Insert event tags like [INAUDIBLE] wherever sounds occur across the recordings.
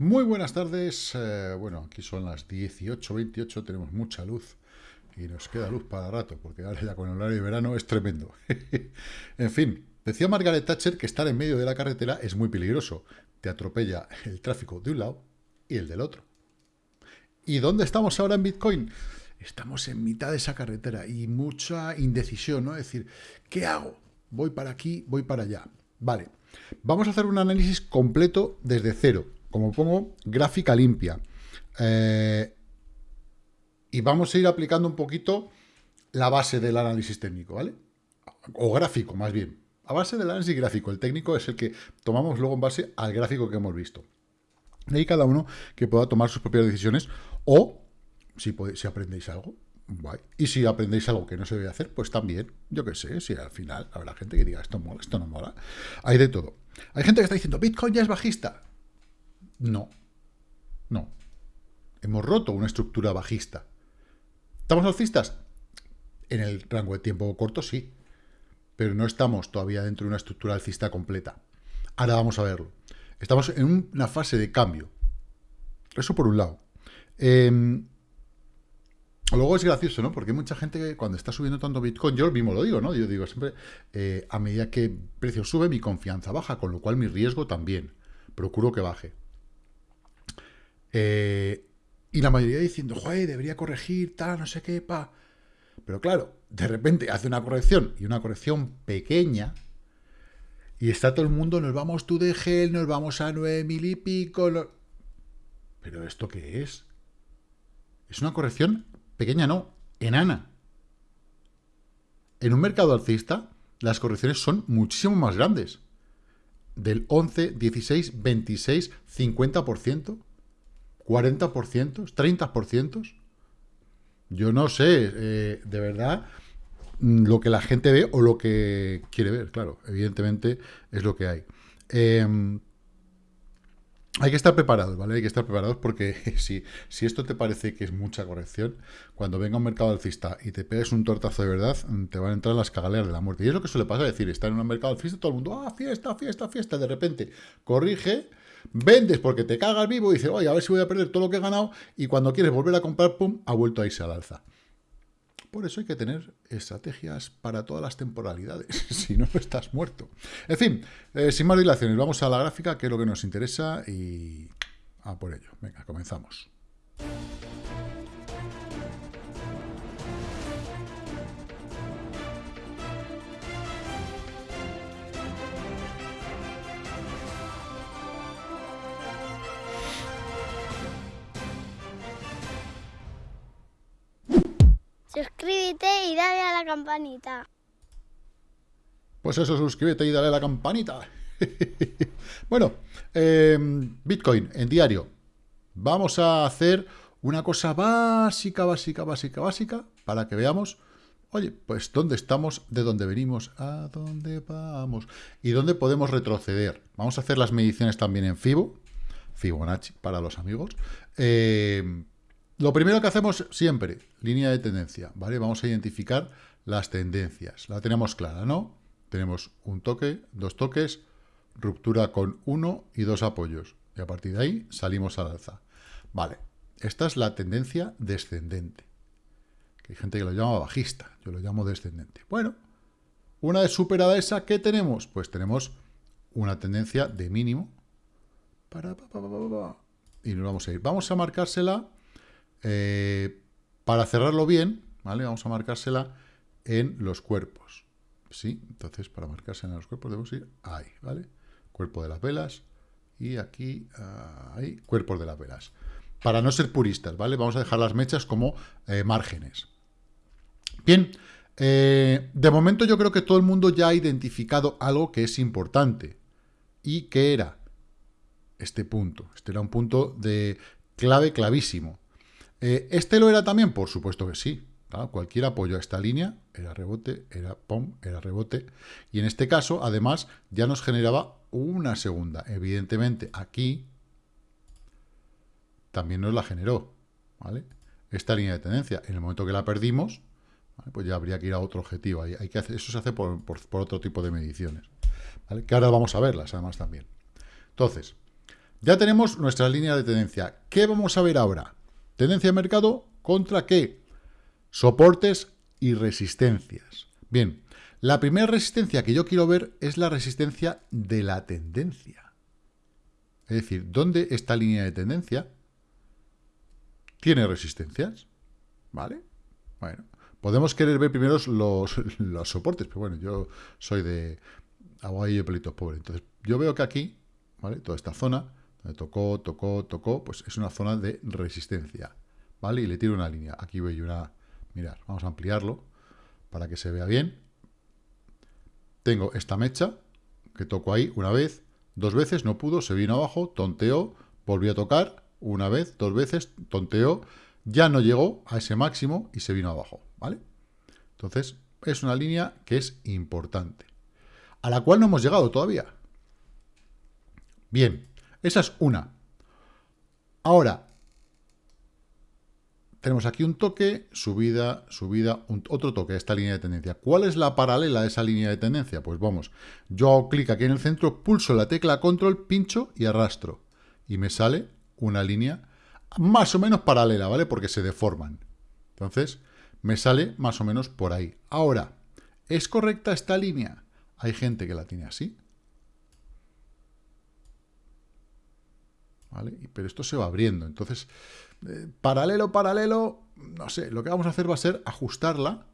Muy buenas tardes. Eh, bueno, aquí son las 18.28, tenemos mucha luz y nos queda luz para rato, porque ahora ya con el horario de verano es tremendo. [LAUGHS] en fin, decía Margaret Thatcher que estar en medio de la carretera es muy peligroso. Te atropella el tráfico de un lado y el del otro. ¿Y dónde estamos ahora en Bitcoin? Estamos en mitad de esa carretera y mucha indecisión, ¿no? Es decir, ¿qué hago? Voy para aquí, voy para allá. Vale, vamos a hacer un análisis completo desde cero como pongo, gráfica limpia. Eh, y vamos a ir aplicando un poquito la base del análisis técnico, ¿vale? O gráfico, más bien. A base del análisis gráfico. El técnico es el que tomamos luego en base al gráfico que hemos visto. De ahí cada uno que pueda tomar sus propias decisiones o, si, si aprendéis algo, y si aprendéis algo que no se debe hacer, pues también, yo qué sé, si al final habrá gente que diga, esto mola, esto no mola. Hay de todo. Hay gente que está diciendo, Bitcoin ya es bajista. No. No. Hemos roto una estructura bajista. ¿Estamos alcistas? En el rango de tiempo corto, sí. Pero no estamos todavía dentro de una estructura alcista completa. Ahora vamos a verlo. Estamos en una fase de cambio. Eso por un lado. Em, luego es gracioso, ¿no? Porque hay mucha gente que cuando está subiendo tanto Bitcoin, yo mismo lo digo, ¿no? Yo digo siempre, eh, a medida que el precio sube, mi confianza baja, con lo cual mi riesgo también. Procuro que baje. Eh, y la mayoría diciendo, joder, debería corregir, tal, no sé qué, pa. Pero claro, de repente hace una corrección y una corrección pequeña y está todo el mundo, nos vamos tú de gel, nos vamos a nueve mil y pico. ¿Pero esto qué es? Es una corrección pequeña, no, enana. En un mercado alcista, las correcciones son muchísimo más grandes. Del 11, 16, 26, 50%. ¿40%? ¿30%? Yo no sé, eh, de verdad, mm, lo que la gente ve o lo que quiere ver, claro, evidentemente es lo que hay. Em, hay que estar preparados, ¿vale? Hay que estar preparados porque [LAUGHS] si, si esto te parece que es mucha corrección, cuando venga un mercado alcista y te pegues un tortazo de verdad, mm, te van a entrar las cagaleras de la muerte. Y es lo que suele pasar, es decir, estar en un mercado alcista, todo el mundo, ah, fiesta, fiesta, fiesta, de repente corrige, Vendes porque te cagas vivo y dices, oye, a ver si voy a perder todo lo que he ganado. Y cuando quieres volver a comprar, pum, ha vuelto a irse al alza. Por eso hay que tener estrategias para todas las temporalidades, [LAUGHS] si no estás muerto. En fin, eh, sin más dilaciones, vamos a la gráfica, que es lo que nos interesa, y a por ello. Venga, comenzamos. Suscríbete y dale a la campanita. Pues eso, suscríbete y dale a la campanita. [LAUGHS] bueno, em, Bitcoin en diario. Vamos a hacer una cosa básica, básica, básica, básica, para que veamos, oye, pues dónde estamos, de dónde venimos, a dónde vamos, y dónde podemos retroceder. Vamos a hacer las mediciones también en Fibo, Fibonacci para los amigos, eh, lo primero que hacemos siempre, línea de tendencia, ¿vale? Vamos a identificar las tendencias. La tenemos clara, ¿no? Tenemos un toque, dos toques, ruptura con uno y dos apoyos. Y a partir de ahí salimos al alza. Vale, esta es la tendencia descendente. Que hay gente que lo llama bajista, yo lo llamo descendente. Bueno, una vez superada esa, ¿qué tenemos? Pues tenemos una tendencia de mínimo. Y nos vamos a ir. Vamos a marcársela eh, para cerrarlo bien, ¿vale? Vamos a marcársela en los cuerpos. ¿Sí? Entonces, para marcársela en los cuerpos debemos ir ahí, ¿vale? Cuerpo de las velas y aquí, ahí, cuerpos de las velas. Para no ser puristas, ¿vale? Vamos a dejar las mechas como eh, márgenes. Bien, eh, de momento yo creo que todo el mundo ya ha identificado algo que es importante. ¿Y qué era? Este punto. Este era un punto de clave clavísimo. Eh, ¿Este lo era también? Por supuesto que sí. Cualquier apoyo a esta línea era rebote, era pom, era rebote. Y en este caso, además, ya nos generaba una segunda. Evidentemente, aquí también nos la generó. ¿vale? Esta línea de tendencia. En el momento que la perdimos, pues ya habría que ir a otro objetivo. Hay, que hacer, eso se hace por, otro tipo de mediciones. Que ahora vamos a verlas, además, también. Entonces, Ya tenemos nuestra línea de tendencia. ¿Qué vamos a ver ahora? Tendencia de mercado contra qué? Soportes y resistencias. Bien, la primera resistencia que yo quiero ver es la resistencia de la tendencia. Es decir, ¿dónde esta línea de tendencia tiene resistencias? ¿Vale? Bueno, podemos querer ver primero los, [LAUGHS] los soportes, pero bueno, yo soy de agua y pelitos pobre. Entonces, yo veo que aquí, ¿vale? Toda esta zona, tocó, tocó, tocó, pues es una zona de resistencia, ¿vale? Y le tiro una línea. Aquí voy una... Mirad, vamos a ampliarlo para que se vea bien. Tengo esta mecha, que toco ahí una vez, dos veces, no pudo, se vino abajo, tonteó, volvió a tocar, una vez, dos veces, tonteó, ya no llegó a ese máximo y se vino abajo, ¿vale? Entonces, es una línea que es importante, a la cual no hemos llegado todavía. Bien, esa es una. Ahora, tenemos aquí un toque, subida, subida, otro toque, esta línea de tendencia. ¿Cuál es la paralela de esa línea de tendencia? Pues vamos, yo hago clic aquí en el centro, pulso la tecla control, pincho y arrastro. Y me sale una línea más o menos paralela, ¿vale? Porque se deforman. Entonces, me sale más o menos por ahí. Ahora, ¿es correcta esta línea? Hay gente que la tiene así. ¿Vale? Pero esto se va abriendo. Entonces, eh, paralelo, paralelo, no sé, lo que vamos a hacer va a ser ajustarla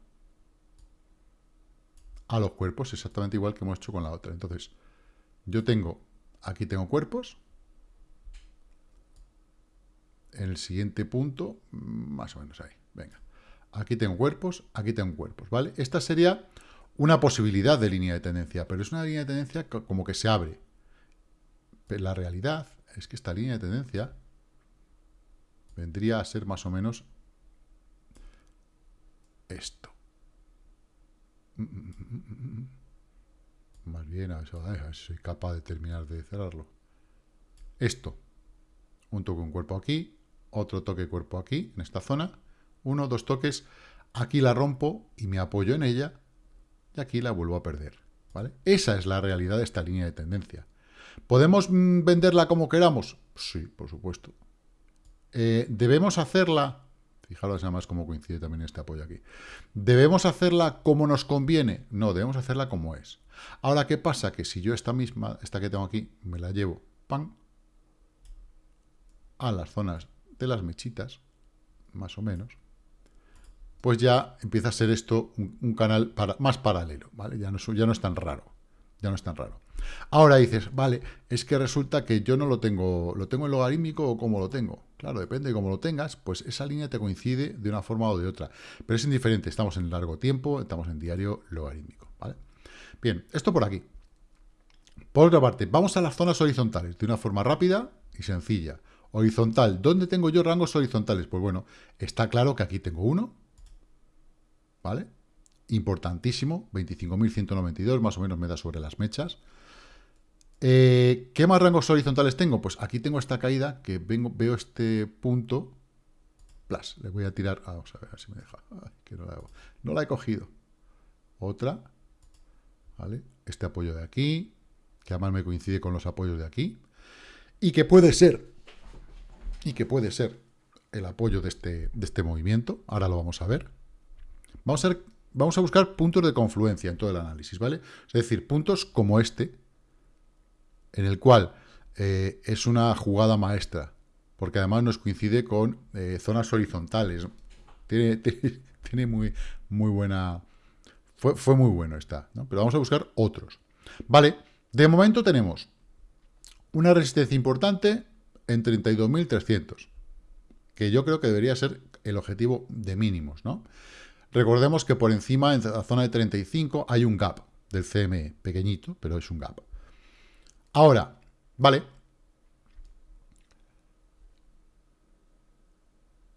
a los cuerpos, exactamente igual que hemos hecho con la otra. Entonces, yo tengo, aquí tengo cuerpos, en el siguiente punto, más o menos ahí, venga. Aquí tengo cuerpos, aquí tengo cuerpos, ¿vale? Esta sería una posibilidad de línea de tendencia, pero es una línea de tendencia como que se abre. La realidad es que esta línea de tendencia vendría a ser más o menos esto. Más bien, a ver, si soy capaz de terminar de cerrarlo. Esto. Un toque un cuerpo aquí, otro toque cuerpo aquí, en esta zona. Uno, dos toques. Aquí la rompo y me apoyo en ella. Y aquí la vuelvo a perder. ¿vale? Esa es la realidad de esta línea de tendencia. ¿Podemos mm, venderla como queramos? Sí, por supuesto. Eh, ¿Debemos hacerla? Fijaros además cómo coincide también este apoyo aquí. ¿Debemos hacerla como nos conviene? No, debemos hacerla como es. Ahora, ¿qué pasa? Que si yo esta misma, esta que tengo aquí, me la llevo, ¡pam!, a las zonas de las mechitas, más o menos, pues ya empieza a ser esto un, canal más paralelo, ¿vale? Ya no, ya no es tan raro, ya no es tan raro. Ahora dices, vale, es que resulta que yo no lo tengo, ¿lo tengo en logarítmico o cómo lo tengo? Claro, depende de cómo lo tengas, pues esa línea te coincide de una forma o de otra. Pero es indiferente, estamos en largo tiempo, estamos en diario logarítmico, ¿vale? Bien, esto por aquí. Por otra parte, vamos a las zonas horizontales de una forma rápida y sencilla. Horizontal, ¿dónde tengo yo rangos horizontales? Pues bueno, está claro que aquí tengo uno, ¿vale? Importantísimo, 25.192, más o menos me da sobre las mechas. Eh, ¿Qué más rangos horizontales tengo? Pues aquí tengo esta caída, que veo este punto, plus, le voy a tirar, ah, vamos a ver, si me deja, no, la no la he cogido. Otra, ¿vale? Este apoyo de aquí, que además me coincide con los apoyos de aquí, y que puede ser, y que puede ser el apoyo de este, de este movimiento, ahora lo vamos a ver. Vamos a, ver, vamos a buscar puntos de confluencia en todo el análisis, ¿vale? Es decir, puntos como este, en el cual eh, es una jugada maestra, porque además nos coincide con eh, zonas horizontales. [LAUGHS] Tiene, muy, muy buena... Fue, fue muy bueno esta, ¿no? Pero vamos a buscar otros. Vale, de momento tenemos una resistencia importante en 32.300, que yo creo que debería ser el objetivo de mínimos, ¿no? Recordemos que por encima, en la zona de 35, hay un gap del CME, pequeñito, pero es un gap. Ahora, vale.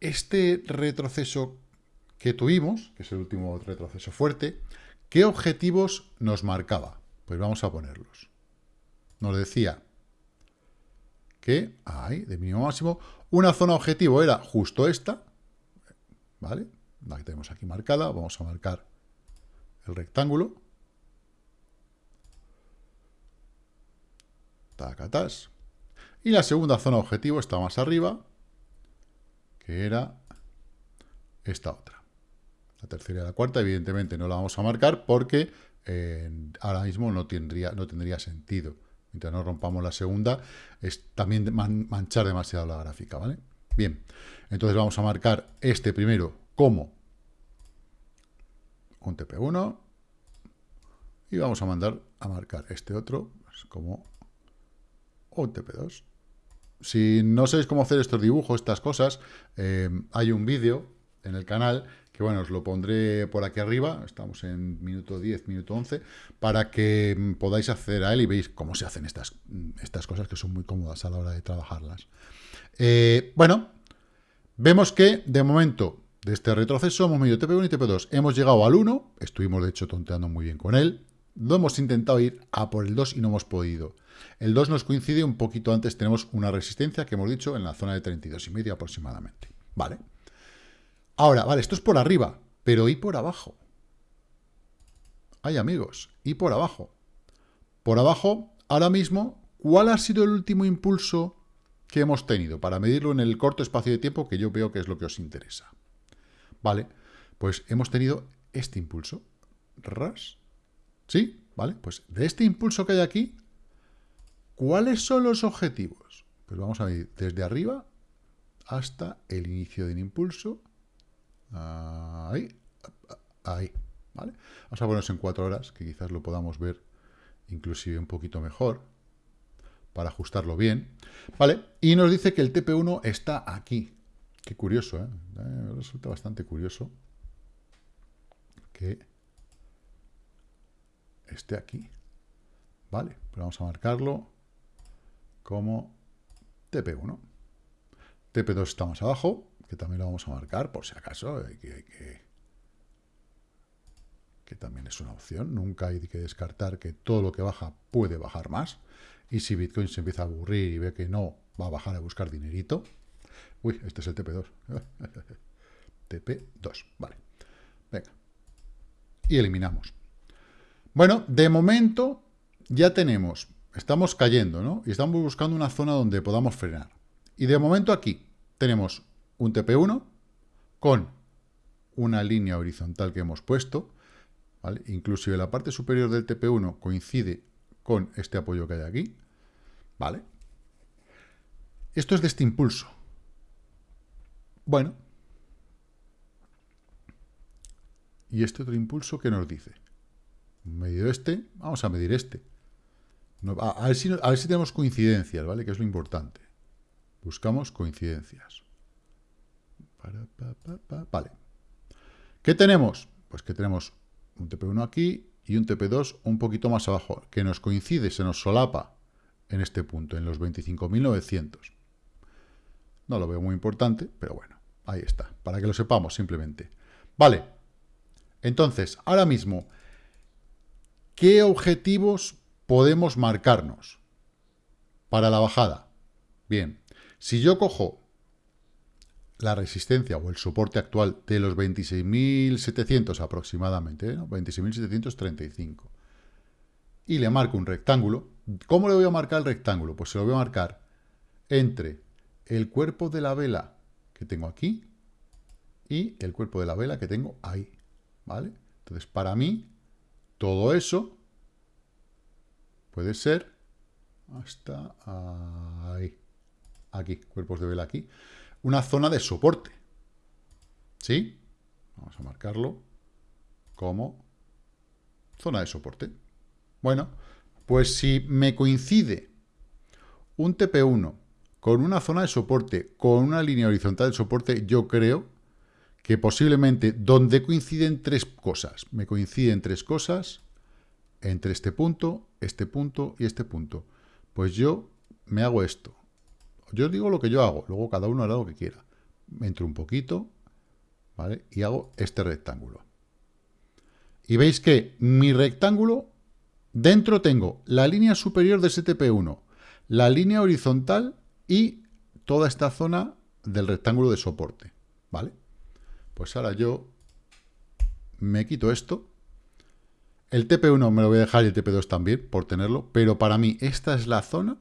Este retroceso que tuvimos, que es el último retroceso fuerte, ¿qué objetivos nos marcaba? Pues vamos a ponerlos. Nos decía que hay, de mínimo máximo, una zona objetivo era justo esta, ¿vale? La que tenemos aquí marcada, vamos a marcar el rectángulo, Y la segunda zona objetivo está más arriba, que era esta otra. La tercera y la cuarta, evidentemente, no la vamos a marcar porque eh, ahora mismo no tendría, no tendría sentido. Mientras no rompamos la segunda, es también manchar demasiado la gráfica, ¿vale? Bien, entonces vamos a marcar este primero como un TP1 y vamos a mandar a marcar este otro pues, como un TP2. Si no sabéis cómo hacer estos dibujos, estas cosas, eh, hay un vídeo en el canal que bueno, os lo pondré por aquí arriba, estamos en minuto 10, minuto 11, para que mm, podáis acceder a él y veis cómo se hacen estas, mm, estas cosas que son muy cómodas a la hora de trabajarlas. Eh, bueno, vemos que de momento de este retroceso hemos medido TP1 y TP2. Hemos llegado al 1, estuvimos de hecho tonteando muy bien con él, lo hemos intentado ir a por el 2 y no hemos podido. El 2 nos coincide un poquito antes, tenemos una resistencia que hemos dicho en la zona de 32 y medio aproximadamente. Vale. Ahora, vale, esto es por arriba, pero ¿y por abajo? Hay amigos, ¿y por abajo? Por abajo, ahora mismo, ¿cuál ha sido el último impulso que hemos tenido? Para medirlo en el corto espacio de tiempo que yo veo que es lo que os interesa. Vale, pues hemos tenido este impulso. Ras. ¿Sí? ¿Vale? Pues de este impulso que hay aquí, ¿cuáles son los objetivos? Pues vamos a ver desde arriba hasta el inicio del impulso Ahí, ahí, ¿vale? Vamos a ponernos en cuatro horas, que quizás lo podamos ver inclusive un poquito mejor, para ajustarlo bien, ¿vale? Y nos dice que el TP1 está aquí. Qué curioso, ¿eh? ¿eh? Resulta bastante curioso que esté aquí. Vale, pero vamos a marcarlo como TP1. TP2 está más abajo, que también lo vamos a marcar por si acaso, que, que, también es una opción. Nunca hay que descartar que todo lo que baja puede bajar más. Y si Bitcoin se empieza a aburrir y ve que no va a bajar a buscar dinerito, uy, este es el TP2. [LAUGHS] TP2, vale. Venga. Y eliminamos. Bueno, de momento ya tenemos, estamos cayendo, ¿no? Y estamos buscando una zona donde podamos frenar. Y de momento aquí tenemos un TP1 con una línea horizontal que hemos puesto, ¿vale? Inclusive la parte superior del TP1 coincide con este apoyo que hay aquí, ¿vale? Esto es de este impulso. Bueno. ¿Y este otro impulso qué nos dice? Medio este, vamos a medir este. a, ver si, a ver si tenemos coincidencias, ¿vale? Que es lo importante. Buscamos coincidencias. Vale. ¿Qué tenemos? Pues que tenemos un TP1 aquí y un TP2 un poquito más abajo, que nos coincide, se nos solapa en este punto, en los 25.900. No lo veo muy importante, pero bueno, ahí está, para que lo sepamos simplemente. Vale, entonces, ahora mismo, ¿qué objetivos podemos marcarnos para la bajada? Bien, si yo cojo la resistencia o el soporte actual de los 26.700 aproximadamente, ¿no? 26.735. Y le marco un rectángulo. ¿Cómo le voy a marcar el rectángulo? Pues se lo voy a marcar entre el cuerpo de la vela que tengo aquí y el cuerpo de la vela que tengo ahí. ¿Vale? Entonces, para mí, todo eso puede ser hasta ahí. Aquí, cuerpos de vela aquí una zona de soporte. ¿Sí? Vamos a marcarlo como zona de soporte. Bueno, pues si me coincide un TP1 con una zona de soporte, con una línea horizontal de soporte, yo creo que posiblemente donde coinciden tres cosas, me coinciden tres cosas entre este punto, este punto y este punto. Pues yo me hago esto. Yo digo lo que yo hago, luego cada uno hará lo que quiera. Entro un poquito, ¿vale? Y hago este rectángulo. Y veis que mi rectángulo, dentro tengo la línea superior de STP1, la línea horizontal y toda esta zona del rectángulo de soporte, ¿vale? Pues ahora yo me quito esto. El TP1 me lo voy a dejar y el TP2 también, por tenerlo, pero para mí esta es la zona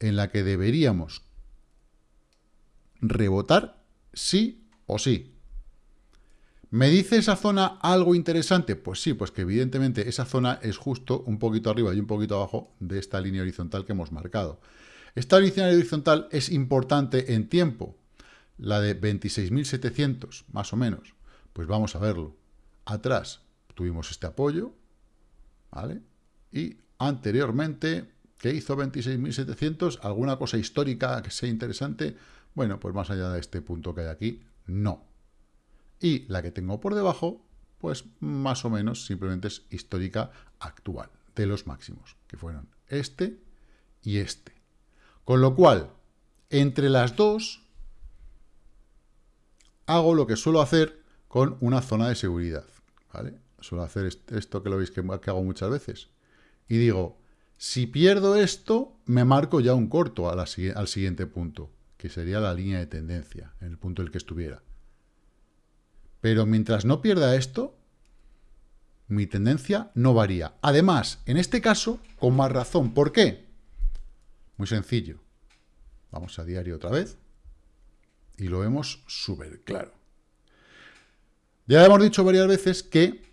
en la que deberíamos rebotar sí o sí. ¿Me dice esa zona algo interesante? Pues sí, pues que evidentemente esa zona es justo un poquito arriba y un poquito abajo de esta línea horizontal que hemos marcado. Esta línea horizontal es importante en tiempo, la de 26.700, más o menos. Pues vamos a verlo. Atrás tuvimos este apoyo, ¿vale? Y anteriormente, ¿qué hizo 26.700? ¿Alguna cosa histórica que sea interesante? Bueno, pues más allá de este punto que hay aquí, no. Y la que tengo por debajo, pues más o menos simplemente es histórica actual, de los máximos, que fueron este y este. Con lo cual, entre las dos, hago lo que suelo hacer con una zona de seguridad. ¿vale? Suelo hacer esto que lo veis que, hago muchas veces. Y digo, si pierdo esto, me marco ya un corto al siguiente punto, que sería la línea de tendencia, en el punto en el que estuviera. Pero mientras no pierda esto, mi tendencia no varía. Además, en este caso, con más razón. ¿Por qué? Muy sencillo. Vamos a diario otra vez. Y lo vemos súper claro. Ya hemos dicho varias veces que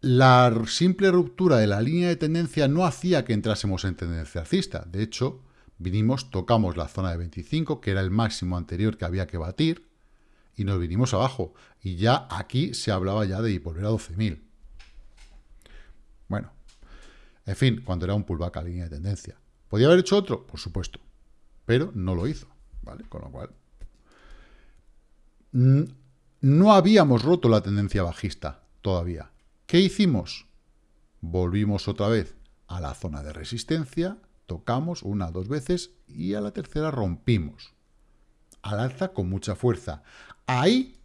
la simple ruptura de la línea de tendencia no hacía que entrásemos en tendencia alcista. De hecho, vinimos, tocamos la zona de 25, que era el máximo anterior que había que batir, y nos vinimos abajo. Y ya aquí se hablaba ya de volver a 12.000. Bueno, en fin, cuando era un pullback a línea de tendencia. ¿Podía haber hecho otro? Por supuesto. Pero no lo hizo, ¿vale? Con lo cual... No habíamos roto la tendencia bajista todavía. ¿Qué hicimos? Volvimos otra vez a la zona de resistencia, tocamos una, dos veces y a la tercera rompimos. Al alza con mucha fuerza. Ahí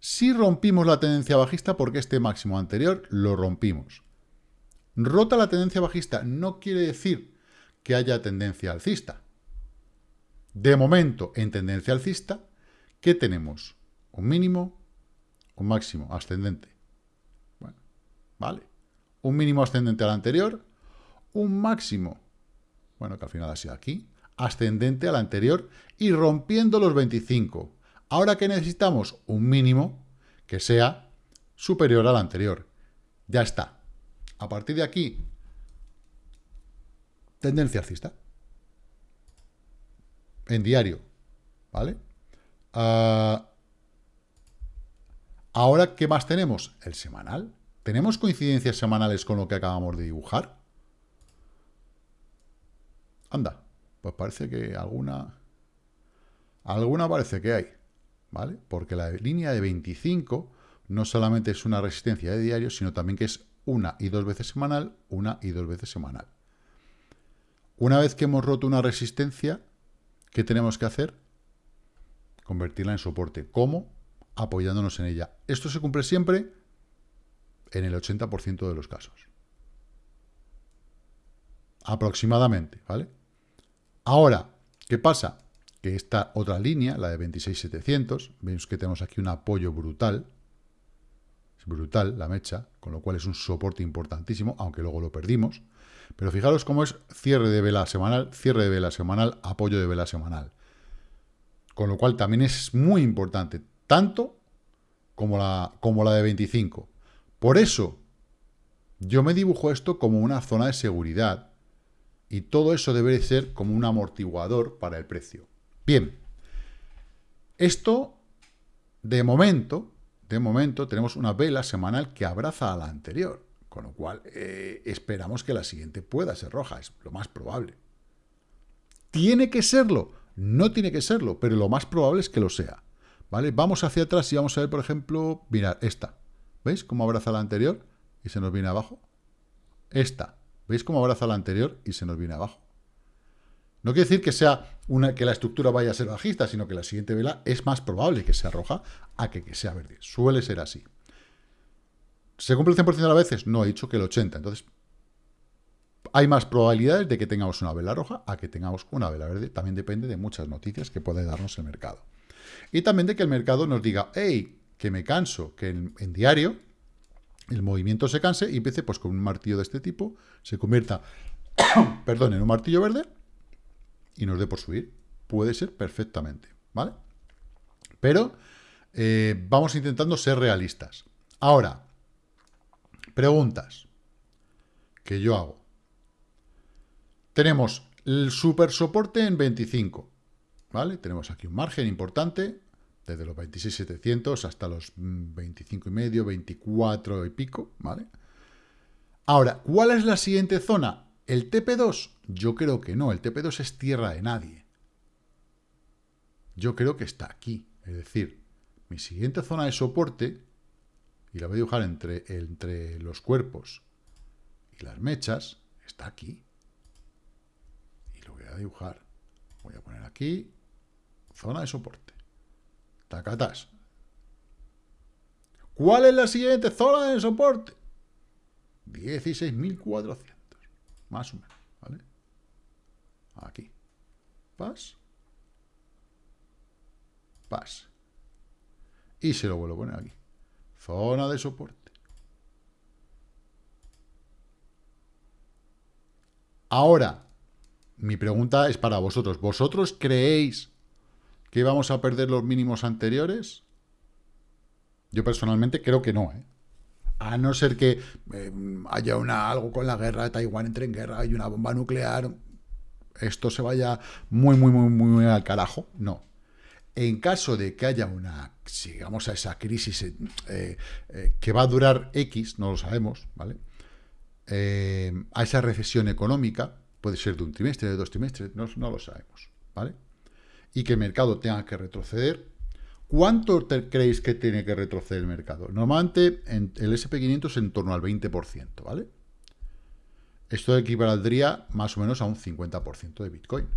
sí rompimos la tendencia bajista porque este máximo anterior lo rompimos. Rota la tendencia bajista no quiere decir que haya tendencia alcista. De momento, en tendencia alcista, ¿qué tenemos? Un mínimo, un máximo ascendente. Bueno, vale. Un mínimo ascendente al anterior, un máximo, bueno, que al final ha sido aquí, ascendente al anterior y rompiendo los 25. Ahora que necesitamos un mínimo que sea superior al anterior. Ya está. A partir de aquí, tendencia alcista. En diario, ¿vale? Ah, ahora, ¿qué más tenemos? El semanal. ¿Tenemos coincidencias semanales con lo que acabamos de dibujar? Anda, pues parece que alguna... Alguna parece que hay. ¿vale? Porque la línea de 25 no solamente es una resistencia de diario, sino también que es una y dos veces semanal, una y dos veces semanal. Una vez que hemos roto una resistencia, ¿qué tenemos que hacer? Convertirla en soporte. ¿Cómo? Apoyándonos en ella. Esto se cumple siempre en el 80% de los casos. Aproximadamente, ¿vale? Ahora, ¿qué pasa? que esta otra línea, la de 26.700, vemos que tenemos aquí un apoyo brutal, es brutal la mecha, con lo cual es un soporte importantísimo, aunque luego lo perdimos. Pero fijaros cómo es cierre de vela semanal, cierre de vela semanal, apoyo de vela semanal. Con lo cual también es muy importante, tanto como la, como la de 25. Por eso, yo me dibujo esto como una zona de seguridad, y todo eso debe ser como un amortiguador para el precio. Bien, esto, de momento, de momento, tenemos una vela semanal que abraza a la anterior, con lo cual eh, esperamos que la siguiente pueda ser roja, es lo más probable. ¿Tiene que serlo? No tiene que serlo, pero lo más probable es que lo sea. ¿Vale? Vamos hacia atrás y vamos a ver, por ejemplo, mirad, esta. ¿Veis cómo abraza la anterior y se nos viene abajo? Esta. ¿Veis cómo abraza la anterior y se nos viene abajo? No quiere decir que, sea una, que la estructura vaya a ser bajista, sino que la siguiente vela es más probable que sea roja a que, que sea verde. Suele ser así. ¿Se cumple el 100% de las veces? No, he dicho que el 80%. Entonces, hay más probabilidades de que tengamos una vela roja a que tengamos una vela verde. También depende de muchas noticias que puede darnos el mercado. Y también de que el mercado nos diga, hey, que me canso, que en, diario el movimiento se canse y empiece pues con un martillo de este tipo, se convierta, [COUGHS] perdón, en un martillo verde y nos dé por subir. Puede ser perfectamente, ¿vale? Pero eh, vamos intentando ser realistas. Ahora, preguntas que yo hago. Tenemos el super soporte en 25, ¿vale? Tenemos aquí un margen importante, desde los 26.700 hasta los 25 y medio, 24 y pico, ¿vale? Ahora, ¿cuál es la siguiente zona? ¿El TP2? Yo creo que no, el TP2 es tierra de nadie. Yo creo que está aquí, es decir, mi siguiente zona de soporte, y la voy a dibujar entre, entre los cuerpos y las mechas, está aquí. A dibujar. Voy a poner aquí, zona de soporte. Tacatas. ¿Cuál es la siguiente zona de soporte? 16.400. Más o menos, ¿vale? Aquí. Pas. Pas. Y se lo vuelvo a poner aquí. Zona de soporte. Ahora, mi pregunta es para vosotros. ¿Vosotros creéis que vamos a perder los mínimos anteriores? Yo personalmente creo que no, ¿eh? A no ser que eh, haya una, algo con la guerra Taiwán, entre en guerra, hay una bomba nuclear, esto se vaya muy, muy, muy, muy al carajo. No. En caso de que haya una, sigamos a esa crisis eh, eh, que va a durar X, no lo sabemos, ¿vale? a esa recesión económica, puede ser de un trimestre, de dos trimestres, no, lo sabemos, ¿vale? Y que el mercado tenga que retroceder, ¿Cuánto creéis que tiene que retroceder el mercado? Normalmente en el SP500 es en torno al 20%, ¿vale? Esto equivaldría más o menos a un 50% de Bitcoin.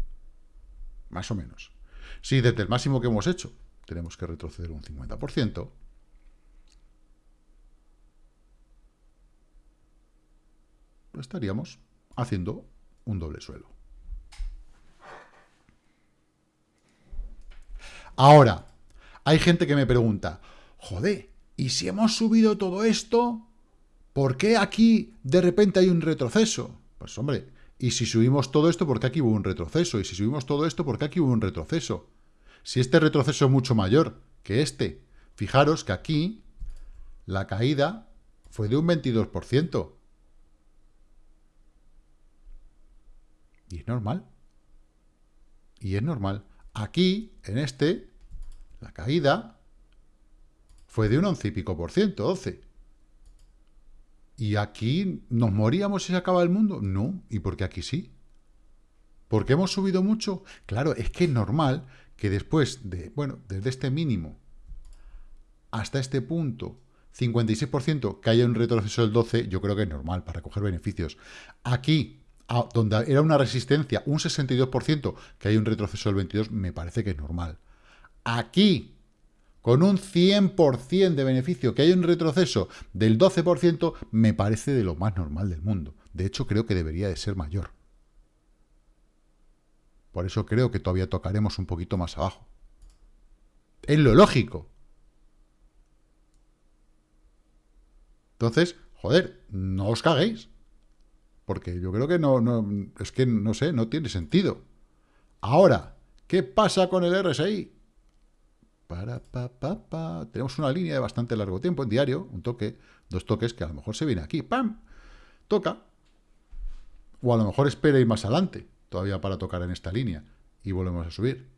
Más o menos. Si desde el máximo que hemos hecho tenemos que retroceder un 50%, pues estaríamos haciendo un doble suelo. Ahora, hay gente que me pregunta, joder, ¿y si hemos subido todo esto? ¿Por qué aquí de repente hay un retroceso? Pues hombre, ¿y si subimos todo esto, por qué aquí hubo un retroceso? ¿Y si subimos todo esto, por qué aquí hubo un retroceso? Si este retroceso es mucho mayor que este, fijaros que aquí la caída fue de un 22%. Y es normal. Y es normal. Aquí, en este, la caída fue de un 11 y pico por ciento, 12. ¿Y aquí nos moríamos si se acaba el mundo? No. ¿Y por qué aquí sí? ¿Por qué hemos subido mucho? Claro, es que es normal que después de, bueno, desde este mínimo hasta este punto, 56%, que haya un retroceso del 12, yo creo que es normal para coger beneficios. Aquí, donde era una resistencia, un 62%, que haya un retroceso del 22, me parece que es normal aquí, con un 100% de beneficio, que hay un retroceso del 12%, me parece de lo más normal del mundo. De hecho, creo que debería de ser mayor. Por eso creo que todavía tocaremos un poquito más abajo. Es lo lógico. Entonces, joder, no os caguéis. Porque yo creo que no, no, es que no sé, no tiene sentido. Ahora, ¿qué pasa con el RSI? Para, pa, pa, pa. Tenemos una línea de bastante largo tiempo en diario, un toque, dos toques que a lo mejor se viene aquí, ¡pam! Toca. O a lo mejor espera ir más adelante, todavía para tocar en esta línea, y volvemos a subir.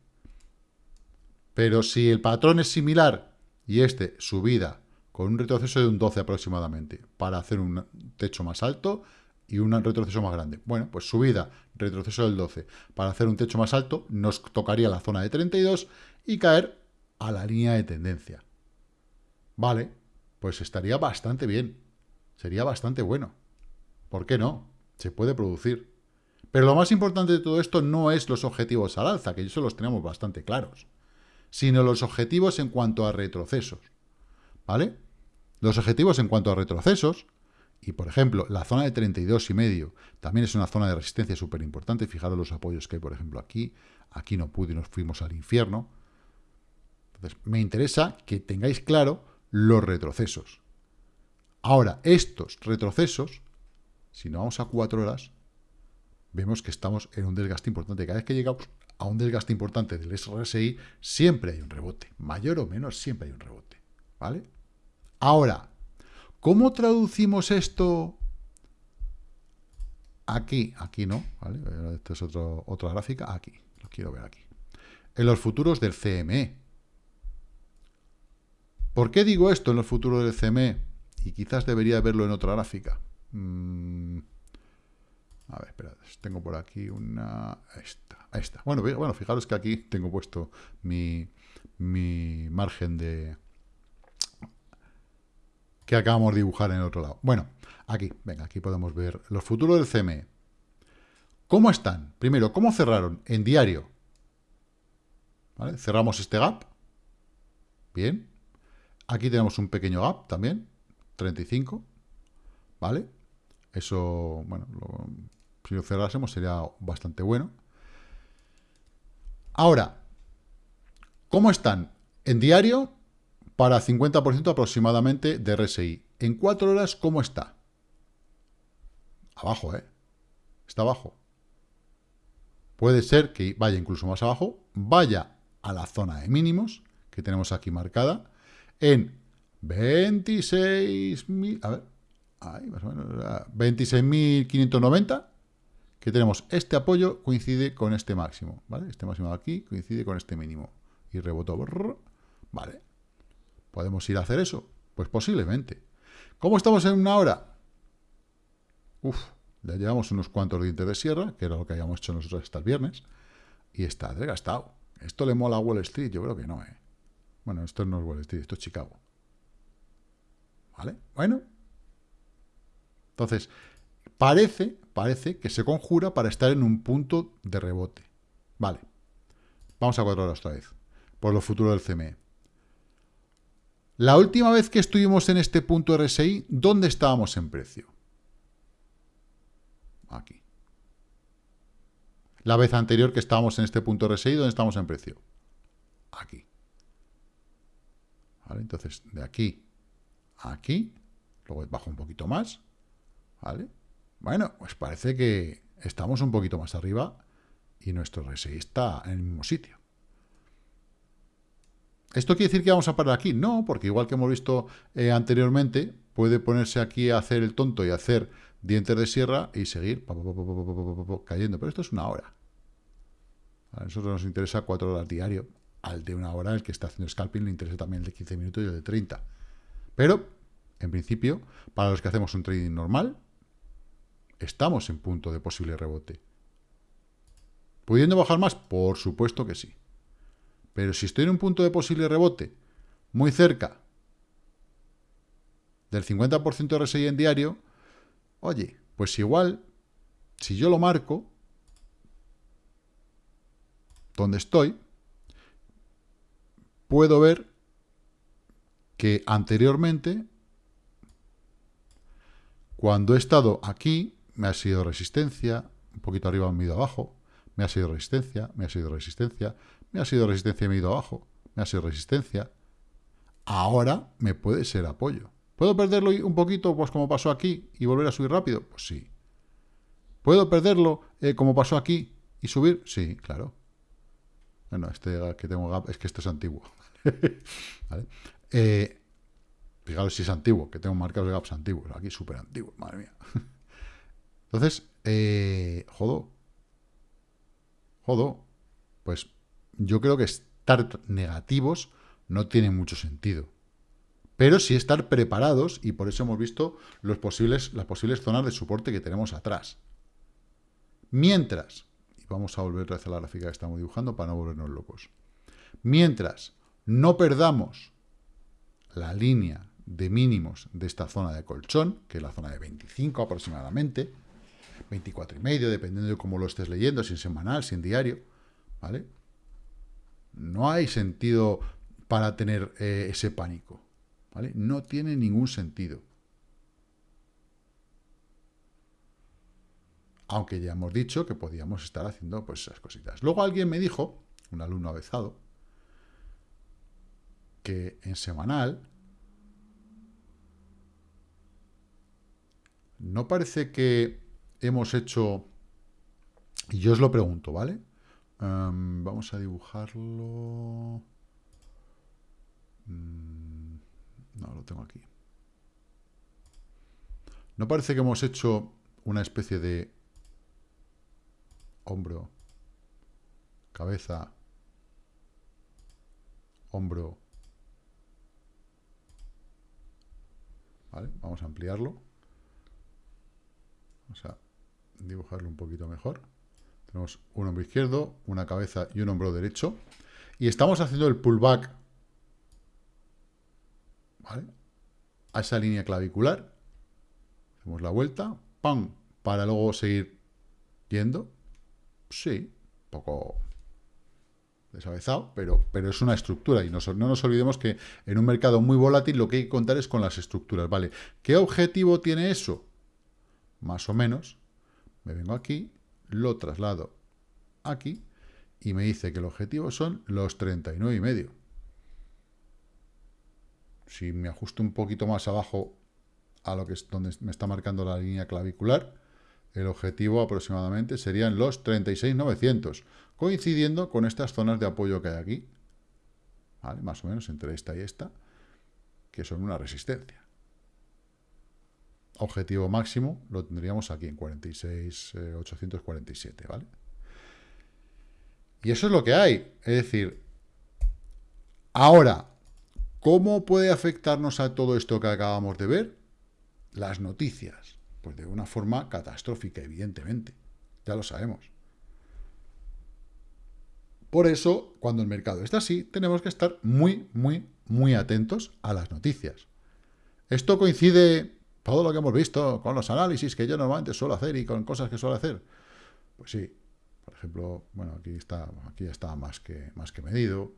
Pero si el patrón es similar y este subida con un retroceso de un 12 aproximadamente para hacer un techo más alto y un retroceso más grande. Bueno, pues subida, retroceso del 12 para hacer un techo más alto, nos tocaría la zona de 32 y caer a la línea de tendencia. Vale, pues estaría bastante bien. Sería bastante bueno. ¿Por qué no? Se puede producir. Pero lo más importante de todo esto no es los objetivos al alza, que eso los tenemos bastante claros, sino los objetivos en cuanto a retrocesos. ¿Vale? Los objetivos en cuanto a retrocesos, y por ejemplo, la zona de 32 y medio también es una zona de resistencia súper importante. Fijaros los apoyos que hay, por ejemplo, aquí. Aquí no pude y nos fuimos al infierno. Entonces, me interesa que tengáis claro los retrocesos. Ahora, estos retrocesos, si no vamos a cuatro horas, vemos que estamos en un desgaste importante. Cada vez que llegamos a un desgaste importante del RSI, siempre hay un rebote. Mayor o menor, siempre hay un rebote. ¿Vale? Ahora, ¿cómo traducimos esto aquí? Aquí no, ¿vale? Esta es otra gráfica. Aquí, lo quiero ver aquí. En los futuros del CME. ¿Por qué digo esto en los futuros del CME? Y quizás debería verlo en otra gráfica. Mm. A ver, espera, tengo por aquí una... Esta, esta. Bueno, bueno, fijaros que aquí tengo puesto mi, mi margen de... que acabamos de dibujar en el otro lado. Bueno, aquí, venga, aquí podemos ver los futuros del CME. ¿Cómo están? Primero, ¿cómo cerraron? En diario. Cerramos este gap. Bien. Aquí tenemos un pequeño gap también. 35. ¿Vale? Eso, bueno, si lo cerrásemos sería bastante bueno. Ahora, ¿cómo están? En diario, para 50% aproximadamente de RSI. En 4 horas, ¿cómo está? Abajo, ¿eh? Está abajo. Puede ser que vaya incluso más abajo, vaya a la zona de mínimos, que tenemos aquí marcada, en 26.000, a ver, ahí más o menos, 26.590, que tenemos este apoyo coincide con este máximo, ¿vale? Este máximo aquí coincide con este mínimo. Y rebotó, ¿vale? ¿Podemos ir a hacer eso? Pues posiblemente. ¿Cómo estamos en una hora? Uf, le llevamos unos cuantos dientes de sierra, que era lo que habíamos hecho nosotros hasta el viernes, y está desgastado. ¿Esto le mola a Wall Street? Yo creo que no, ¿eh? Bueno, esto no es Wall Street, esto es Chicago. ¿Vale? Bueno. Entonces, parece, parece que se conjura para estar en un punto de rebote. Vale. Vamos a cuatro horas otra vez. Por lo futuro del CME. La última vez que estuvimos en este punto RSI, ¿dónde estábamos en precio? Aquí. La vez anterior que estábamos en este punto RSI, ¿dónde estamos en precio? Aquí. ¿Vale? Entonces, de aquí aquí, luego bajo un poquito más, ¿vale? Bueno, pues parece que estamos un poquito más arriba y nuestro RSI está en el mismo sitio. ¿Esto quiere decir que vamos a parar aquí? No, porque igual que hemos visto eh, anteriormente, puede ponerse aquí a hacer el tonto y hacer dientes de sierra y seguir cayendo. Pero esto es una hora. A nosotros nos interesa cuatro horas diario. Al de una hora, el que está haciendo scalping, le interesa también el de 15 minutos y el de 30. Pero, en principio, para los que hacemos un trading normal, estamos en punto de posible rebote. ¿Pudiendo bajar más? Por supuesto que sí. Pero si estoy en un punto de posible rebote muy cerca del 50% de RSI en diario, oye, pues igual, si yo lo marco, donde estoy, puedo ver que anteriormente, cuando he estado aquí, me ha sido resistencia, un poquito arriba, me he ido abajo, me ha sido resistencia, me ha sido resistencia, me ha sido resistencia, me he ido abajo, me ha sido resistencia. Ahora me puede ser apoyo. ¿Puedo perderlo un poquito, pues como pasó aquí, y volver a subir rápido? Pues sí. ¿Puedo perderlo eh, como pasó aquí y subir? Sí, claro. Bueno, este que tengo gap es que este es antiguo. [LAUGHS] ¿Vale? Eh, fijaros si es antiguo, que tengo marcados de gaps antiguos. Aquí súper antiguo, madre mía. [LAUGHS] Entonces, eh, jodo. Jodo. Pues yo creo que estar negativos no tiene mucho sentido. Pero sí estar preparados, y por eso hemos visto los posibles, las posibles zonas de soporte que tenemos atrás. Mientras, y vamos a volver a hacer la gráfica que estamos dibujando para no volvernos locos. Mientras no perdamos la línea de mínimos de esta zona de colchón, que es la zona de 25 aproximadamente, 24 y medio, dependiendo de cómo lo estés leyendo, si en semanal, si en diario, ¿vale? No hay sentido para tener eh, ese pánico, ¿vale? No tiene ningún sentido. Aunque ya hemos dicho que podíamos estar haciendo pues esas cositas. Luego alguien me dijo, un alumno avezado, que en semanal no parece que hemos hecho Y yo os lo pregunto, ¿vale? Vamos a dibujarlo... Mm, no, lo tengo aquí. ¿No parece que hemos hecho una especie de hombro, cabeza, hombro? ¿Vale? Vamos a ampliarlo. Vamos a dibujarlo un poquito mejor. Un hombro izquierdo, una cabeza y un hombro derecho. Y estamos haciendo el pullback a esa línea clavicular Hacemos la vuelta, ¡pam! Para luego seguir yendo. Sí, poco desabezado, pero, pero es una estructura. Y no, no nos olvidemos que en un mercado muy volátil lo que hay que contar es con las estructuras. ¿Vale? ¿Qué objetivo tiene eso? Más o menos. Me vengo aquí, lo traslado aquí y me dice que el objetivo son los 39 y medio. Si me ajusto un poquito más abajo a lo que es donde me está marcando la línea clavicular, el objetivo aproximadamente serían los 36.900, coincidiendo con estas zonas de apoyo que hay aquí, más o menos entre esta y esta, que son una resistencia. Objetivo máximo lo tendríamos aquí en 46.847, ¿vale? Y eso es lo que hay. Es decir, ahora, ¿cómo puede afectarnos a todo esto que acabamos de ver? las noticias? Pues de una forma catastrófica, evidentemente. Ya lo sabemos. Por eso, cuando el mercado está así, tenemos que estar muy, muy, muy atentos a las noticias. Esto coincide, todo lo que hemos visto, con los análisis que yo normalmente suelo hacer y con cosas que suelo hacer. Pues sí, por ejemplo, bueno, aquí está, aquí está más que, más que medido.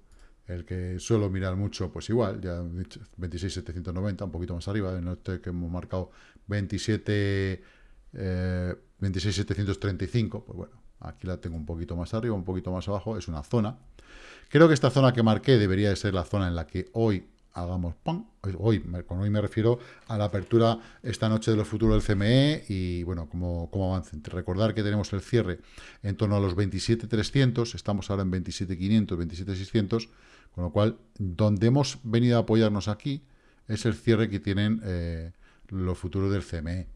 El que suelo mirar mucho, pues igual, ya 26.790, un poquito más arriba, en este que hemos marcado 27, 26.735, eh, pues bueno, aquí la tengo un poquito más arriba, un poquito más abajo, es una zona. Creo que esta zona que marqué debería de ser la zona en la que hoy hagamos ¡pam! Hoy, con hoy me refiero a la apertura esta noche de los futuros del CME y, bueno, cómo, cómo avancen. Recordar que tenemos el cierre en torno a los 27.300, estamos ahora en 27.500, 27.600, con lo cual, donde hemos venido a apoyarnos aquí es el cierre que tienen eh, los futuros del CME.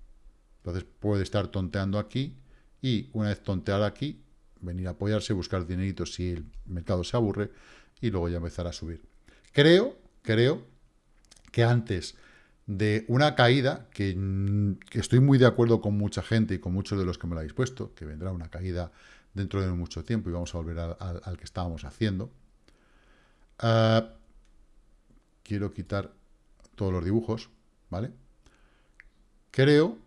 Entonces puede estar tonteando aquí y una vez tontear aquí, venir a apoyarse, buscar dineritos si el mercado se aburre y luego ya empezar a subir. Creo, creo que antes de una caída, que, estoy muy de acuerdo con mucha gente y con muchos de los que me lo habéis puesto, que vendrá una caída dentro de mucho tiempo y vamos a volver al que estábamos haciendo, Ah, quiero quitar todos los dibujos, ¿vale? Creo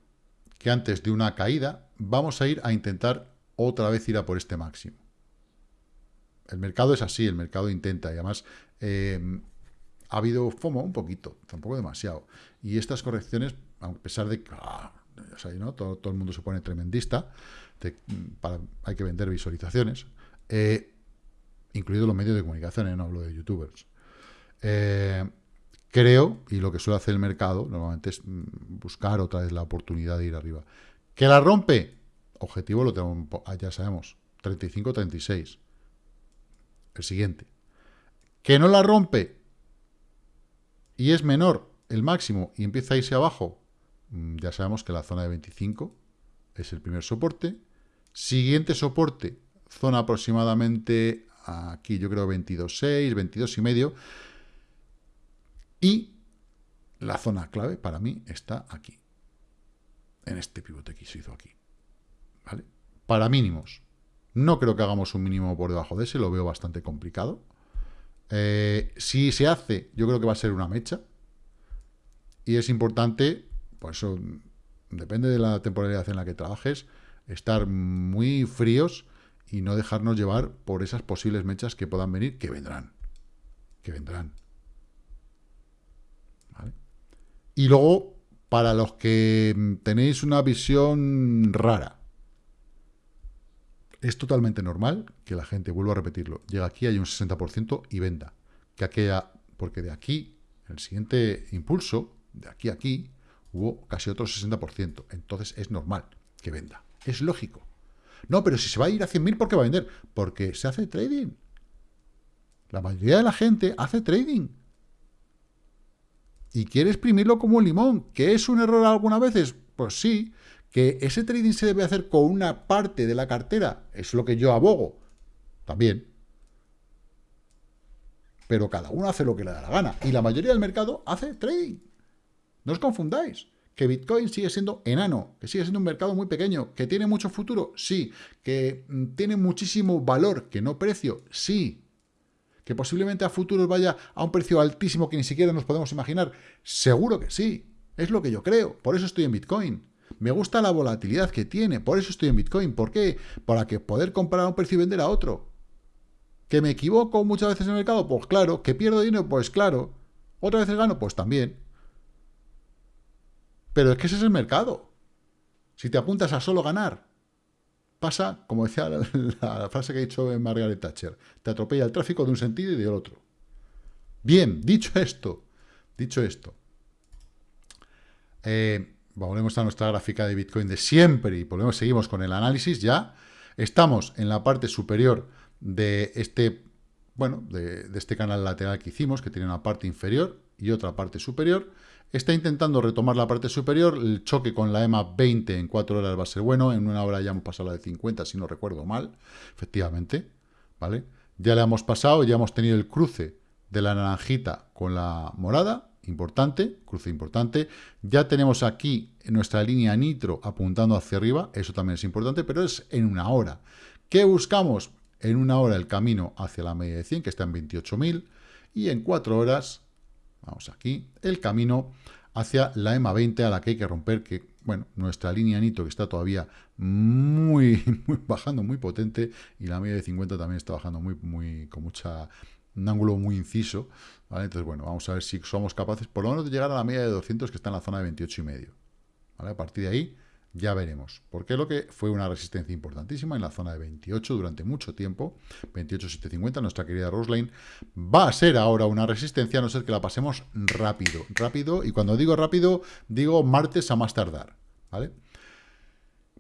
que antes de una caída vamos a ir a intentar otra vez ir a por este máximo. El mercado es así, el mercado intenta, y además em, ha habido FOMO un poquito, tampoco demasiado. Y estas correcciones, a pesar de que ah, todo, el mundo se pone tremendista, hay que vender visualizaciones, eh, incluidos los medios de comunicación, ¿eh? no hablo de youtubers. Eh, creo, y lo que suele hacer el mercado, normalmente es mm, buscar otra vez la oportunidad de ir arriba. ¿Que la rompe? Objetivo lo tenemos, ah, ya sabemos, 35-36. El siguiente. ¿Que no la rompe? Y es menor el máximo y empieza a irse abajo, mm, ya sabemos que la zona de 25 es el primer soporte. Siguiente soporte, zona aproximadamente aquí yo creo 22.6, 22 y medio. Y la zona clave para mí está aquí. En este pivote que se hizo aquí. ¿Vale? Para mínimos. No creo que hagamos un mínimo por debajo de ese, lo veo bastante complicado. Eh, si se hace, yo creo que va a ser una mecha. Y es importante, por eso depende de la temporalidad en la que trabajes, estar muy fríos y no dejarnos llevar por esas posibles mechas que puedan venir, que vendrán, que vendrán. Y luego, para los que tenéis una visión rara, es totalmente normal que la gente, vuelva a repetirlo, llega aquí, hay un 60% y venda. Que aquella, porque de aquí, el siguiente impulso, de aquí a aquí, hubo casi otro 60%. Entonces es normal que venda. Es lógico. No, pero si se va a ir a 100.000, ¿por qué va a vender? Porque se hace trading. La mayoría de la gente hace trading. Y quiere exprimirlo como un limón. ¿Que es un error algunas veces? Pues sí. ¿Que ese trading se debe hacer con una parte de la cartera? Es lo que yo abogo. También. Pero cada uno hace lo que le da la gana. Y la mayoría del mercado hace trading. No os confundáis. Que Bitcoin sigue siendo enano, que sigue siendo un mercado muy pequeño, que tiene mucho futuro, sí. Que mm, tiene muchísimo valor, que no precio, sí. Que posiblemente a futuro vaya a un precio altísimo que ni siquiera nos podemos imaginar, seguro que sí. Es lo que yo creo. Por eso estoy en Bitcoin. Me gusta la volatilidad que tiene, por eso estoy en Bitcoin. ¿Por qué? Para que poder comprar a un precio y vender a otro. ¿Que me equivoco muchas veces en el mercado? Pues claro. ¿Que pierdo dinero? Pues claro. ¿Otras veces gano? Pues también. Pero es que ese es el mercado. Si te apuntas a solo ganar, pasa, como decía [LAUGHS] la, frase que ha dicho Margaret Thatcher, te atropella el tráfico de un sentido y del otro. Bien, dicho esto, dicho esto, eh, volvemos a nuestra gráfica de Bitcoin de siempre y volvemos, seguimos con el análisis ya. Estamos en la parte superior de este, bueno, de, este canal lateral que hicimos, que tiene una parte inferior y otra parte superior. Está intentando retomar la parte superior, el choque con la EMA 20 en 4 horas va a ser bueno, en una hora ya hemos pasado la de 50, si no recuerdo mal, efectivamente, ¿vale? Ya le hemos pasado, ya hemos tenido el cruce de la naranjita con la morada, importante, cruce importante. Ya tenemos aquí nuestra línea nitro apuntando hacia arriba, eso también es importante, pero es en una hora. ¿Qué buscamos? en una hora el camino hacia la media de 100, que está en 28.000, y en cuatro horas, vamos aquí, el camino hacia la EMA 20 a la que hay que romper, que, bueno, nuestra línea Nito que está todavía muy, [LAUGHS] muy bajando muy potente, y la media de 50 también está bajando muy, muy, con mucha, un ángulo muy inciso, Entonces, bueno, vamos a ver si somos capaces, por lo menos, de llegar a la media de 200, que está en la zona de 28 y medio, ¿vale? A partir de ahí, ya veremos. Porque lo que fue una resistencia importantísima en la zona de 28 durante mucho tiempo, 28.750, nuestra querida Roseline, va a ser ahora una resistencia, a no ser que la pasemos rápido, rápido, y cuando digo rápido, digo martes a más tardar, ¿vale?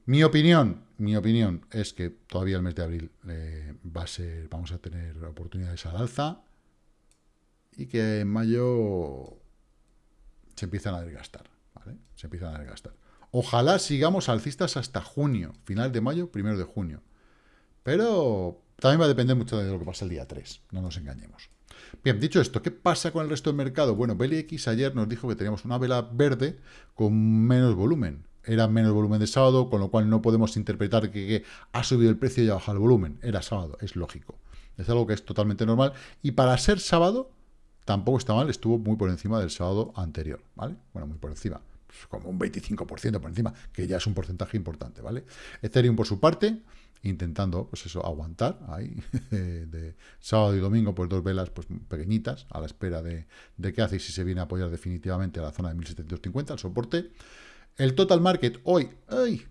Mi opinión, mi opinión es que todavía el mes de abril eh, va a ser, vamos a tener oportunidades al alza, y que en mayo se empiezan a desgastar. Se empiezan a desgastar. Ojalá sigamos alcistas hasta junio, final de mayo, primero de junio. Pero también va a depender mucho de lo que pasa el día 3, no nos engañemos. Bien, dicho esto, ¿qué pasa con el resto del mercado? Bueno, BLX ayer nos dijo que teníamos una vela verde con menos volumen. Era menos volumen de sábado, con lo cual no podemos interpretar que, ha subido el precio y ha bajado el volumen. Era sábado, es lógico. Es algo que es totalmente normal. Y para ser sábado, tampoco está mal, estuvo muy por encima del sábado anterior, ¿vale? Bueno, muy por encima como un 25% por encima, que ya es un porcentaje importante, ¿vale? Ethereum, por su parte, intentando, pues eso, aguantar ahí, [LAUGHS] de sábado y domingo, pues dos velas pues pequeñitas, a la espera de, de qué hace y si se viene a apoyar definitivamente a la zona de 1750, el soporte. El total market hoy, ¡ay!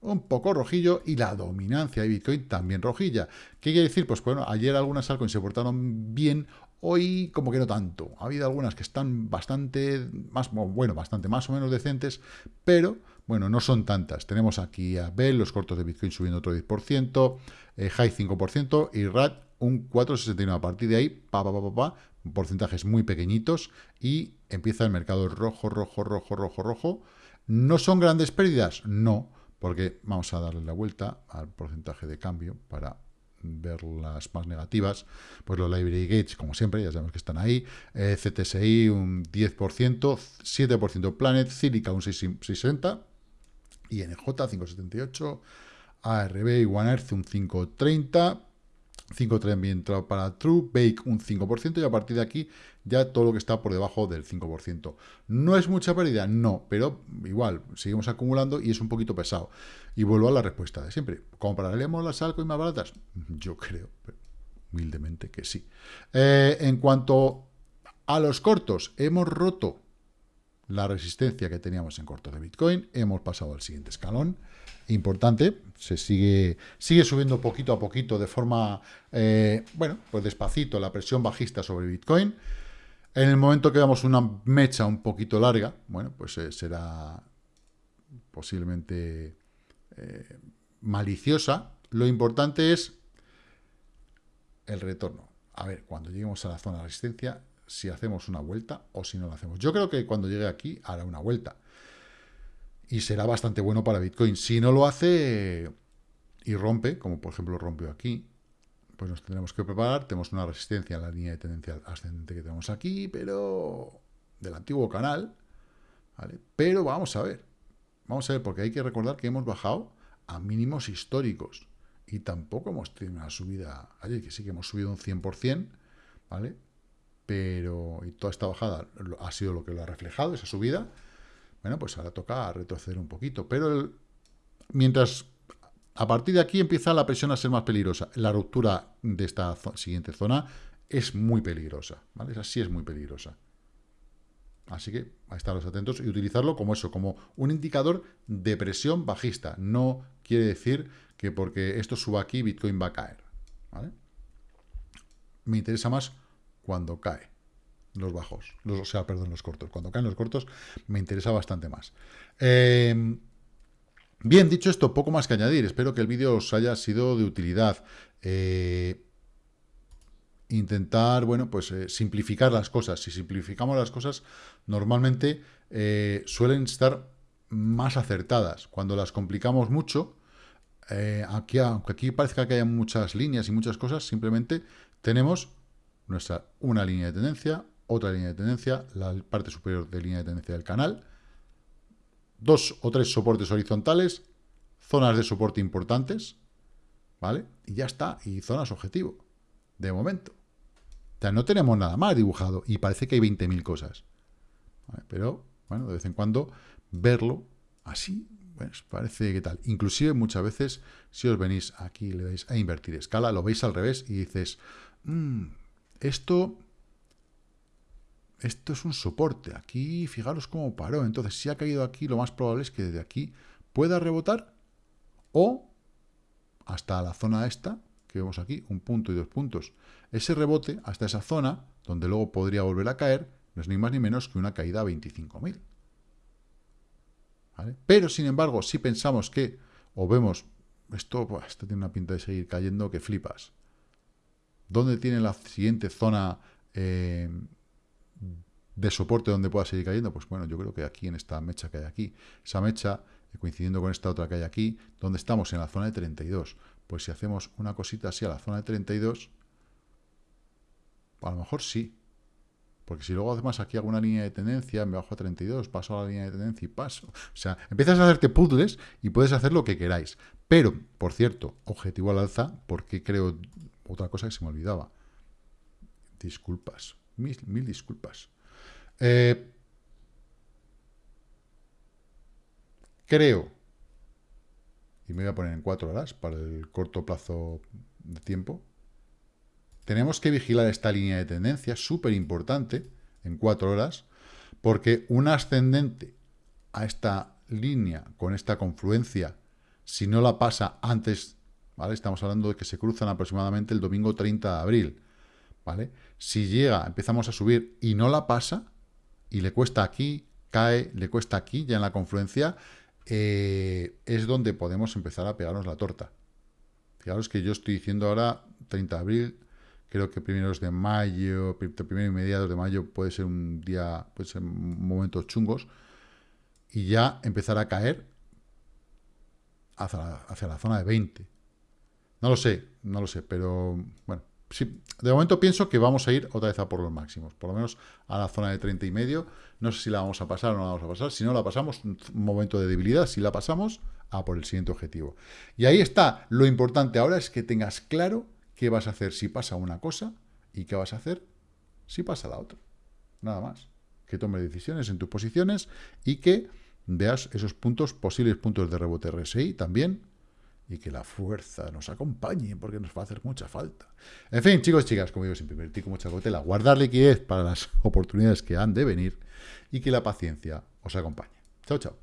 un poco rojillo y la dominancia de Bitcoin también rojilla. ¿Qué quiere decir? Pues bueno, ayer algunas altcoins se portaron bien, Hoy como que no tanto. Ha habido algunas que están bastante más, bueno, bastante más o menos decentes, pero bueno, no son tantas. Tenemos aquí a Bell, los cortos de Bitcoin subiendo otro 10%, eh, High 5% y RAT un 4,69. A partir de ahí, pa, pa, pa, pa, porcentajes muy pequeñitos y empieza el mercado rojo, rojo, rojo, rojo, rojo. ¿No son grandes pérdidas? No, porque vamos a darle la vuelta al porcentaje de cambio para ver las más negativas, pues los library gates, como siempre, ya sabemos que están ahí, eh, CTSI un 10%, 7% Planet, Cílica un 6,60%, INJ 5,78%, ARB y One Earth un 5,30%, 5 también entrado para True, Bake un 5% y a partir de aquí ya todo lo que está por debajo del 5%. ¿No es mucha pérdida? No, pero igual, seguimos acumulando y es un poquito pesado. Y vuelvo a la respuesta de siempre. ¿Compraremos las y más baratas? Yo creo, humildemente, que sí. Eh, en cuanto a los cortos, hemos roto la resistencia que teníamos en cortos de Bitcoin, hemos pasado al siguiente escalón, importante, se sigue, sigue subiendo poquito a poquito de forma, eh, bueno, pues despacito la presión bajista sobre Bitcoin. En el momento que veamos una mecha un poquito larga, bueno, pues eh, será posiblemente, eh, maliciosa, lo importante es el retorno. A ver, cuando lleguemos a la zona de resistencia, si hacemos una vuelta o si no la hacemos. Yo creo que cuando llegue aquí hará una vuelta. Y será bastante bueno para Bitcoin. Si no lo hace y rompe, como por ejemplo rompió aquí, pues nos tendremos que preparar. Tenemos una resistencia en la línea de tendencia ascendente que tenemos aquí, pero del antiguo canal. ¿vale? Pero vamos a ver. Vamos a ver, porque hay que recordar que hemos bajado a mínimos históricos. Y tampoco hemos tenido una subida ayer, que sí que hemos subido un 100%, ¿vale? Pero, y toda esta bajada ha sido lo que lo ha reflejado, esa subida. Bueno, pues ahora toca retroceder un poquito. Pero mientras a partir de aquí empieza la presión a ser más peligrosa. La ruptura de esta siguiente zona es muy peligrosa, ¿vale? Esa sí es muy peligrosa. Así que a estaros atentos y utilizarlo como eso, como un indicador de presión bajista. No quiere decir que porque esto suba aquí, Bitcoin va a caer. Me interesa más cuando cae los bajos, los, o sea, perdón, los cortos. Cuando caen los cortos me interesa bastante más. Em, bien, dicho esto, poco más que añadir. Espero que el vídeo os haya sido de utilidad. Eh, intentar, bueno, pues eh, simplificar las cosas. Si simplificamos las cosas, normalmente eh, suelen estar más acertadas. Cuando las complicamos mucho, eh, aquí, aunque aquí parezca que haya muchas líneas y muchas cosas, simplemente tenemos nuestra una línea de tendencia, otra línea de tendencia, la parte superior de línea de tendencia del canal, dos o tres soportes horizontales, zonas de soporte importantes, ¿vale? Y ya está, y zonas objetivo, de momento. O sea, no tenemos nada más dibujado y parece que hay 20.000 cosas. Pero, bueno, de vez en cuando verlo así, pues parece que tal. Inclusive muchas veces, si os venís aquí le dais a invertir escala, lo veis al revés y dices, mm, esto, esto es un soporte. Aquí, fijaros cómo paró. Entonces, si ha caído aquí, lo más probable es que desde aquí pueda rebotar o hasta la zona esta, que vemos aquí, un punto y dos puntos. Ese rebote hasta esa zona, donde luego podría volver a caer, no es ni más ni menos que una caída a 25.000. Pero, sin embargo, si pensamos que, o vemos, esto, esto tiene una pinta de seguir cayendo que flipas. ¿Dónde tiene la siguiente zona eh, de soporte donde pueda seguir cayendo? Pues bueno, yo creo que aquí en esta mecha que hay aquí. Esa mecha, coincidiendo con esta otra que hay aquí, donde estamos en la zona de 32. Pues si hacemos una cosita así a la zona de 32, a lo mejor sí. Porque si luego además aquí hago una línea de tendencia, me bajo a 32, paso a la línea de tendencia y paso. O sea, empiezas a hacerte puzzles y puedes hacer lo que queráis. Pero, por cierto, objetivo al alza, porque creo otra cosa que se me olvidaba. Disculpas. Mil, disculpas. Eh, creo, y me voy a poner en cuatro horas para el corto plazo de tiempo, tenemos que vigilar esta línea de tendencia, súper importante, en cuatro horas, porque un ascendente a esta línea con esta confluencia, si no la pasa antes, ¿vale? Estamos hablando de que se cruzan aproximadamente el domingo 30 de abril, ¿vale? Si llega, empezamos a subir y no la pasa, y le cuesta aquí, cae, le cuesta aquí, ya en la confluencia, eh, es donde podemos empezar a pegarnos la torta. Fijaros que yo estoy diciendo ahora 30 de abril, Creo que primeros de mayo, primero y mediados de mayo puede ser un día, puede ser momentos chungos. Y ya empezar a caer hacia la, hacia la zona de 20. No lo sé, no lo sé, pero bueno, sí, de momento pienso que vamos a ir otra vez a por los máximos, por lo menos a la zona de 30 y medio. No sé si la vamos a pasar o no la vamos a pasar. Si no la pasamos, un momento de debilidad. Si la pasamos, a por el siguiente objetivo. Y ahí está. Lo importante ahora es que tengas claro qué vas a hacer si pasa una cosa y qué vas a hacer si pasa la otra. Nada más. Que tome decisiones en tus posiciones y que veas esos puntos, posibles puntos de rebote RSI también, y que la fuerza nos acompañe, porque nos va a hacer mucha falta. En fin, chicos y chicas, como digo siempre, invertir con mucha cautela, guardar liquidez para las [LAUGHS] oportunidades que han de venir, y que la paciencia os acompañe. Chao, chao.